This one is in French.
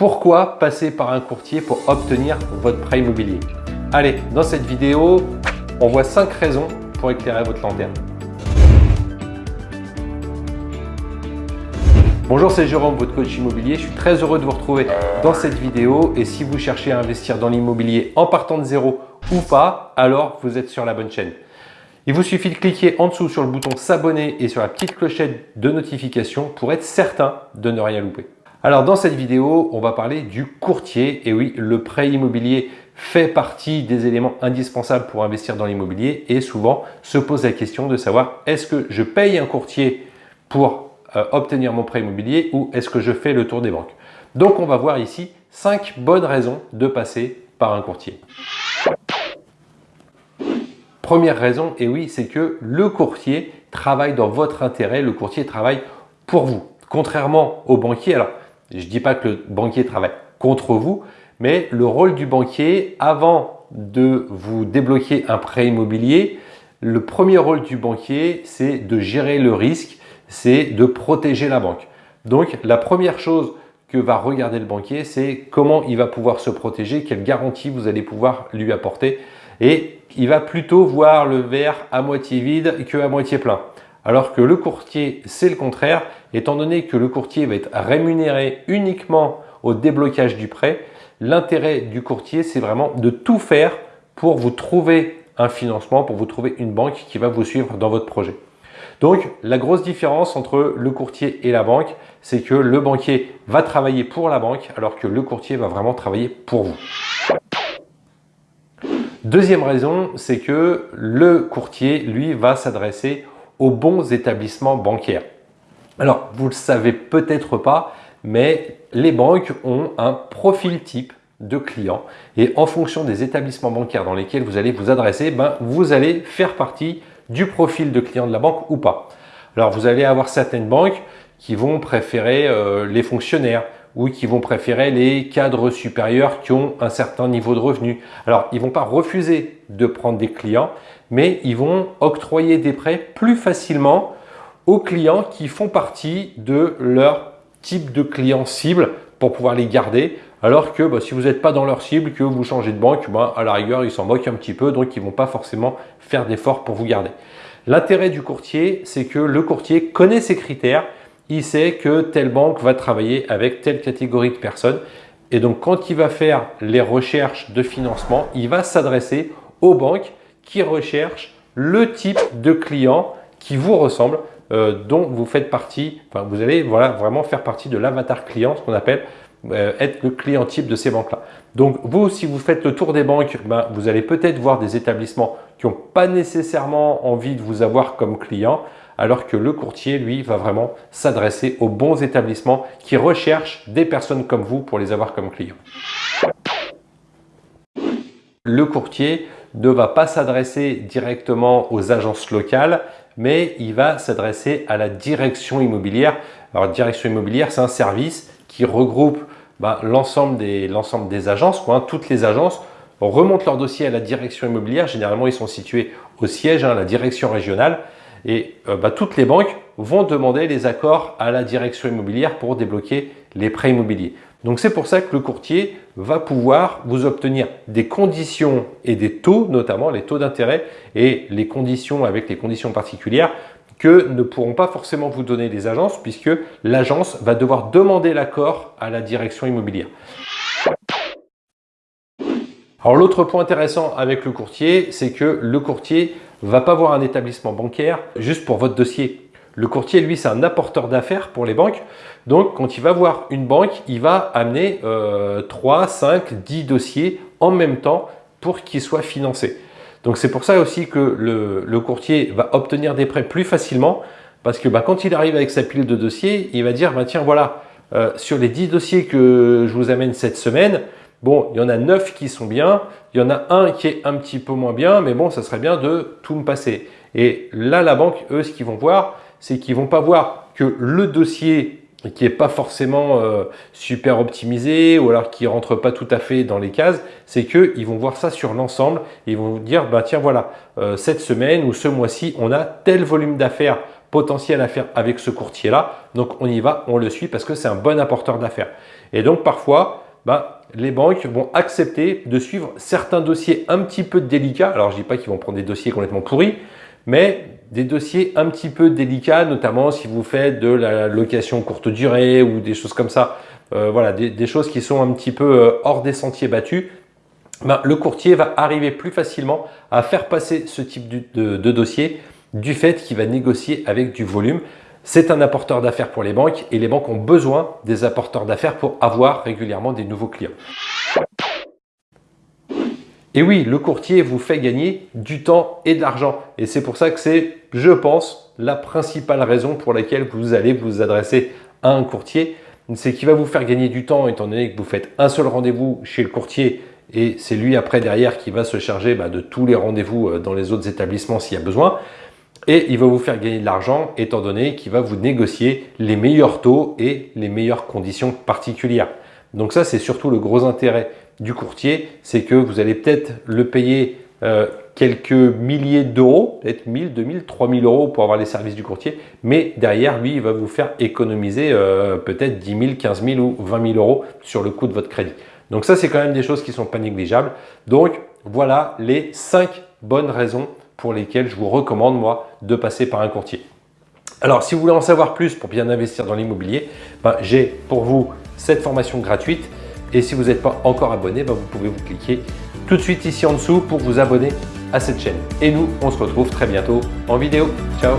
Pourquoi passer par un courtier pour obtenir votre prêt immobilier? Allez, dans cette vidéo, on voit 5 raisons pour éclairer votre lanterne. Bonjour, c'est Jérôme, votre coach immobilier. Je suis très heureux de vous retrouver dans cette vidéo. Et si vous cherchez à investir dans l'immobilier en partant de zéro ou pas, alors vous êtes sur la bonne chaîne. Il vous suffit de cliquer en dessous sur le bouton s'abonner et sur la petite clochette de notification pour être certain de ne rien louper. Alors dans cette vidéo, on va parler du courtier. Et oui, le prêt immobilier fait partie des éléments indispensables pour investir dans l'immobilier et souvent se pose la question de savoir est-ce que je paye un courtier pour euh, obtenir mon prêt immobilier ou est-ce que je fais le tour des banques? Donc on va voir ici cinq bonnes raisons de passer par un courtier. Première raison, et oui, c'est que le courtier travaille dans votre intérêt, le courtier travaille pour vous. Contrairement au banquier, alors je ne dis pas que le banquier travaille contre vous, mais le rôle du banquier, avant de vous débloquer un prêt immobilier, le premier rôle du banquier, c'est de gérer le risque, c'est de protéger la banque. Donc, la première chose que va regarder le banquier, c'est comment il va pouvoir se protéger, quelle garantie vous allez pouvoir lui apporter. Et il va plutôt voir le verre à moitié vide que à moitié plein. Alors que le courtier, c'est le contraire, étant donné que le courtier va être rémunéré uniquement au déblocage du prêt, l'intérêt du courtier, c'est vraiment de tout faire pour vous trouver un financement, pour vous trouver une banque qui va vous suivre dans votre projet. Donc, la grosse différence entre le courtier et la banque, c'est que le banquier va travailler pour la banque alors que le courtier va vraiment travailler pour vous. Deuxième raison, c'est que le courtier, lui, va s'adresser aux bons établissements bancaires. Alors, vous le savez peut-être pas, mais les banques ont un profil type de clients et en fonction des établissements bancaires dans lesquels vous allez vous adresser, ben, vous allez faire partie du profil de client de la banque ou pas. Alors, vous allez avoir certaines banques qui vont préférer euh, les fonctionnaires ou qui vont préférer les cadres supérieurs qui ont un certain niveau de revenu. Alors, ils vont pas refuser de prendre des clients, mais ils vont octroyer des prêts plus facilement aux clients qui font partie de leur type de client cible pour pouvoir les garder. Alors que bah, si vous n'êtes pas dans leur cible, que vous changez de banque, bah, à la rigueur, ils s'en moquent un petit peu, donc ils vont pas forcément faire d'efforts pour vous garder. L'intérêt du courtier, c'est que le courtier connaît ses critères, il sait que telle banque va travailler avec telle catégorie de personnes. Et donc, quand il va faire les recherches de financement, il va s'adresser aux banques qui recherchent le type de client qui vous ressemble, euh, dont vous faites partie, enfin, vous allez voilà, vraiment faire partie de l'avatar client, ce qu'on appelle euh, être le client type de ces banques-là. Donc vous, si vous faites le tour des banques, ben, vous allez peut-être voir des établissements qui n'ont pas nécessairement envie de vous avoir comme client, alors que le courtier, lui, va vraiment s'adresser aux bons établissements qui recherchent des personnes comme vous pour les avoir comme clients. Le courtier ne va pas s'adresser directement aux agences locales, mais il va s'adresser à la direction immobilière. Alors, direction immobilière, c'est un service qui regroupe bah, l'ensemble des, agences, hein. toutes les agences remontent leur dossier à la direction immobilière. Généralement, ils sont situés au siège, hein, la direction régionale. Et euh, bah, toutes les banques vont demander les accords à la direction immobilière pour débloquer les prêts immobiliers. Donc c'est pour ça que le courtier va pouvoir vous obtenir des conditions et des taux, notamment les taux d'intérêt et les conditions avec les conditions particulières que ne pourront pas forcément vous donner les agences puisque l'agence va devoir demander l'accord à la direction immobilière. Alors l'autre point intéressant avec le courtier, c'est que le courtier va pas voir un établissement bancaire juste pour votre dossier. Le courtier, lui, c'est un apporteur d'affaires pour les banques. Donc, quand il va voir une banque, il va amener 3, 5, 10 dossiers en même temps pour qu'ils soient financés. Donc, c'est pour ça aussi que le, courtier va obtenir des prêts plus facilement parce que bah, quand il arrive avec sa pile de dossiers, il va dire bah, tiens, voilà, euh, sur les 10 dossiers que je vous amène cette semaine, Bon, il y en a 9 qui sont bien, il y en a un qui est un petit peu moins bien, mais bon, ça serait bien de tout me passer. Et là, la banque, eux, ce qu'ils vont voir, c'est qu'ils vont pas voir que le dossier qui n'est pas forcément euh, super optimisé ou alors qui rentre pas tout à fait dans les cases, c'est qu'ils vont voir ça sur l'ensemble et ils vont vous dire, bah, tiens voilà, euh, cette semaine ou ce mois-ci, on a tel volume d'affaires potentiel à faire avec ce courtier-là. Donc on y va, on le suit parce que c'est un bon apporteur d'affaires. Et donc parfois, ben, les banques vont accepter de suivre certains dossiers un petit peu délicats. Alors je ne dis pas qu'ils vont prendre des dossiers complètement pourris, mais des dossiers un petit peu délicats, notamment si vous faites de la location courte durée ou des choses comme ça. Euh, voilà, des, choses qui sont un petit peu euh, hors des sentiers battus. Ben, le courtier va arriver plus facilement à faire passer ce type de dossier du fait qu'il va négocier avec du volume. C'est un apporteur d'affaires pour les banques et les banques ont besoin des apporteurs d'affaires pour avoir régulièrement des nouveaux clients. Et oui, le courtier vous fait gagner du temps et de l'argent. Et c'est pour ça que c'est, je pense, la principale raison pour laquelle vous allez vous adresser à un courtier. C'est qu'il va vous faire gagner du temps étant donné que vous faites un seul rendez-vous chez le courtier et c'est lui après derrière qui va se charger bah, de tous les rendez-vous euh, dans les autres établissements s'il y a besoin. Et il va vous faire gagner de l'argent étant donné qu'il va vous négocier les meilleurs taux et les meilleures conditions particulières. Donc ça, c'est surtout le gros intérêt du courtier, c'est que vous allez peut-être le payer euh, quelques milliers d'euros, peut-être 1000, 2000, 3000 euros pour avoir les services du courtier, mais derrière, lui, il va vous faire économiser euh, peut-être 10 000, 15 000 ou 20 000 euros sur le coût de votre crédit. Donc ça, c'est quand même des choses qui ne sont pas négligeables. Donc voilà les 5 bonnes raisons pour lesquelles je vous recommande, moi, de passer par un courtier. Alors, si vous voulez en savoir plus pour bien investir dans l'immobilier, ben, j'ai pour vous cette formation gratuite. Et si vous n'êtes pas encore abonné, ben, vous pouvez vous cliquer tout de suite ici en dessous pour vous abonner à cette chaîne. Et nous, on se retrouve très bientôt en vidéo. Ciao